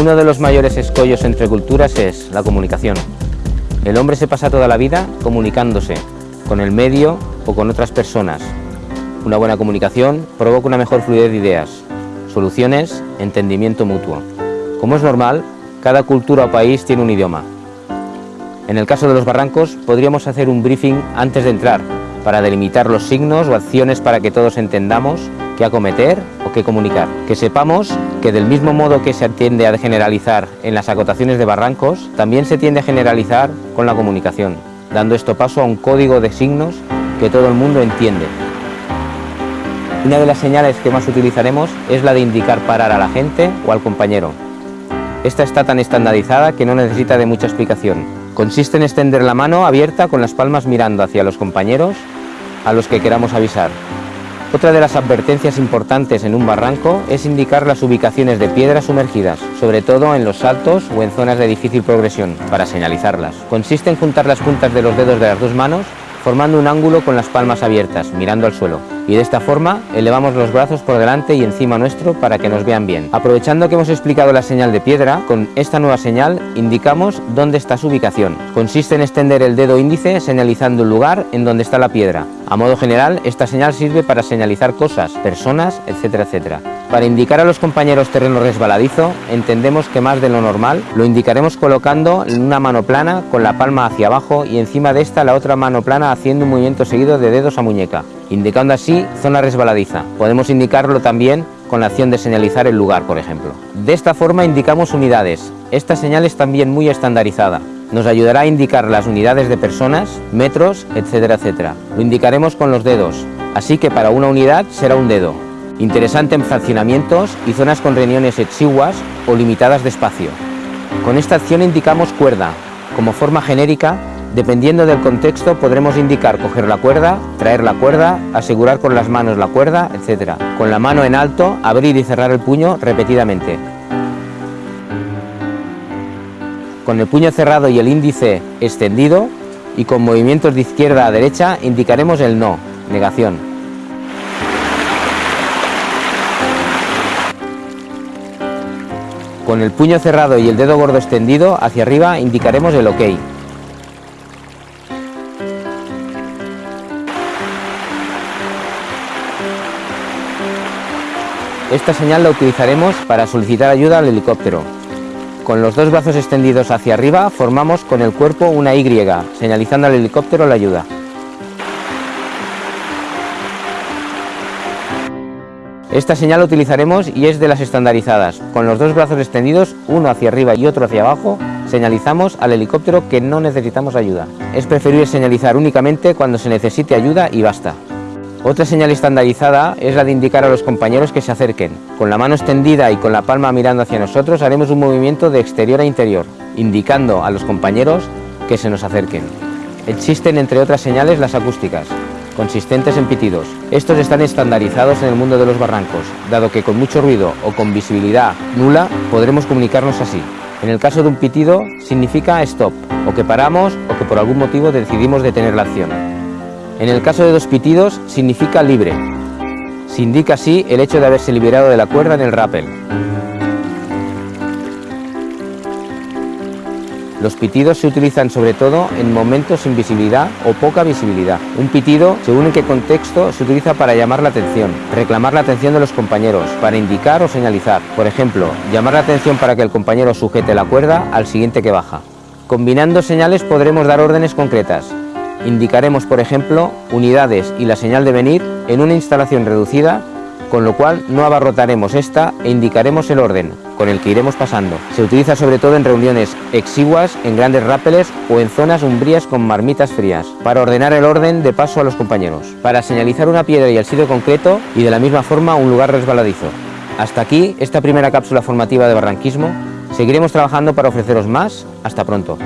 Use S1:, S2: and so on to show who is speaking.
S1: Uno de los mayores escollos entre culturas es la comunicación. El hombre se pasa toda la vida comunicándose con el medio o con otras personas. Una buena comunicación provoca una mejor fluidez de ideas, soluciones, entendimiento mutuo. Como es normal, cada cultura o país tiene un idioma. En el caso de los barrancos, podríamos hacer un briefing antes de entrar, para delimitar los signos o acciones para que todos entendamos qué acometer o qué comunicar. Que sepamos que del mismo modo que se tiende a generalizar en las acotaciones de barrancos, también se tiende a generalizar con la comunicación, dando esto paso a un código de signos que todo el mundo entiende. Una de las señales que más utilizaremos es la de indicar parar a la gente o al compañero. Esta está tan estandarizada que no necesita de mucha explicación. Consiste en extender la mano abierta con las palmas mirando hacia los compañeros a los que queramos avisar. Otra de las advertencias importantes en un barranco es indicar las ubicaciones de piedras sumergidas, sobre todo en los saltos o en zonas de difícil progresión, para señalizarlas. Consiste en juntar las puntas de los dedos de las dos manos formando un ángulo con las palmas abiertas, mirando al suelo. Y de esta forma elevamos los brazos por delante y encima nuestro para que nos vean bien. Aprovechando que hemos explicado la señal de piedra, con esta nueva señal indicamos dónde está su ubicación. Consiste en extender el dedo índice señalizando el lugar en donde está la piedra. A modo general, esta señal sirve para señalizar cosas, personas, etcétera, etcétera. Para indicar a los compañeros terreno resbaladizo, entendemos que más de lo normal lo indicaremos colocando una mano plana con la palma hacia abajo y encima de esta la otra mano plana haciendo un movimiento seguido de dedos a muñeca, indicando así zona resbaladiza. Podemos indicarlo también con la acción de señalizar el lugar, por ejemplo. De esta forma indicamos unidades. Esta señal es también muy estandarizada. Nos ayudará a indicar las unidades de personas, metros, etcétera, etcétera. Lo indicaremos con los dedos, así que para una unidad será un dedo, interesante en fraccionamientos y zonas con reuniones exiguas o limitadas de espacio. Con esta acción indicamos cuerda. Como forma genérica, dependiendo del contexto podremos indicar coger la cuerda, traer la cuerda, asegurar con las manos la cuerda, etc. Con la mano en alto, abrir y cerrar el puño repetidamente. Con el puño cerrado y el índice extendido y con movimientos de izquierda a derecha indicaremos el no, negación. Con el puño cerrado y el dedo gordo extendido hacia arriba indicaremos el OK. Esta señal la utilizaremos para solicitar ayuda al helicóptero. Con los dos brazos extendidos hacia arriba formamos con el cuerpo una Y, señalizando al helicóptero la ayuda. Esta señal utilizaremos y es de las estandarizadas. Con los dos brazos extendidos, uno hacia arriba y otro hacia abajo, señalizamos al helicóptero que no necesitamos ayuda. Es preferible señalizar únicamente cuando se necesite ayuda y basta. Otra señal estandarizada es la de indicar a los compañeros que se acerquen. Con la mano extendida y con la palma mirando hacia nosotros haremos un movimiento de exterior a interior, indicando a los compañeros que se nos acerquen. Existen entre otras señales las acústicas, consistentes en pitidos. Estos están estandarizados en el mundo de los barrancos, dado que con mucho ruido o con visibilidad nula podremos comunicarnos así. En el caso de un pitido significa stop, o que paramos o que por algún motivo decidimos detener la acción. En el caso de dos pitidos significa libre. Se indica así el hecho de haberse liberado de la cuerda en el rappel. Los pitidos se utilizan sobre todo en momentos sin visibilidad o poca visibilidad. Un pitido, según en qué contexto, se utiliza para llamar la atención, reclamar la atención de los compañeros, para indicar o señalizar. Por ejemplo, llamar la atención para que el compañero sujete la cuerda al siguiente que baja. Combinando señales podremos dar órdenes concretas. Indicaremos, por ejemplo, unidades y la señal de venir en una instalación reducida con lo cual no abarrotaremos esta e indicaremos el orden con el que iremos pasando. Se utiliza sobre todo en reuniones exiguas, en grandes rápeles o en zonas umbrías con marmitas frías, para ordenar el orden de paso a los compañeros, para señalizar una piedra y el sitio concreto y de la misma forma un lugar resbaladizo. Hasta aquí esta primera cápsula formativa de barranquismo. Seguiremos trabajando para ofreceros más. Hasta pronto.